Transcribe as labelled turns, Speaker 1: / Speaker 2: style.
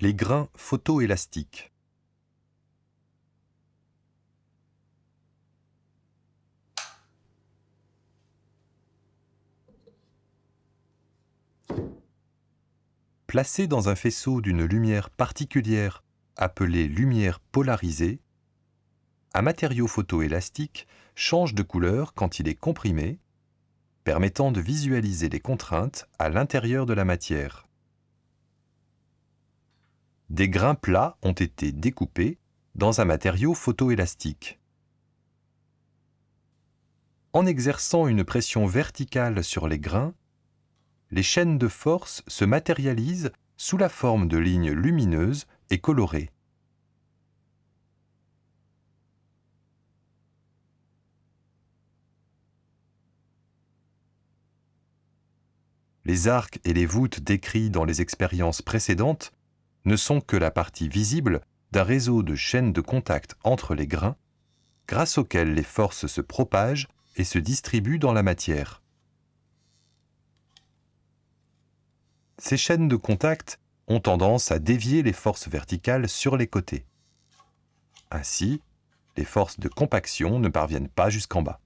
Speaker 1: Les grains photoélastiques. Placés dans un faisceau d'une lumière particulière appelée lumière polarisée, un matériau photoélastique change de couleur quand il est comprimé, permettant de visualiser les contraintes à l'intérieur de la matière. Des grains plats ont été découpés dans un matériau photoélastique. En exerçant une pression verticale sur les grains, les chaînes de force se matérialisent sous la forme de lignes lumineuses et colorées. Les arcs et les voûtes décrits dans les expériences précédentes ne sont que la partie visible d'un réseau de chaînes de contact entre les grains, grâce auxquelles les forces se propagent et se distribuent dans la matière. Ces chaînes de contact ont tendance à dévier les forces verticales sur les côtés. Ainsi, les forces de compaction ne parviennent pas jusqu'en bas.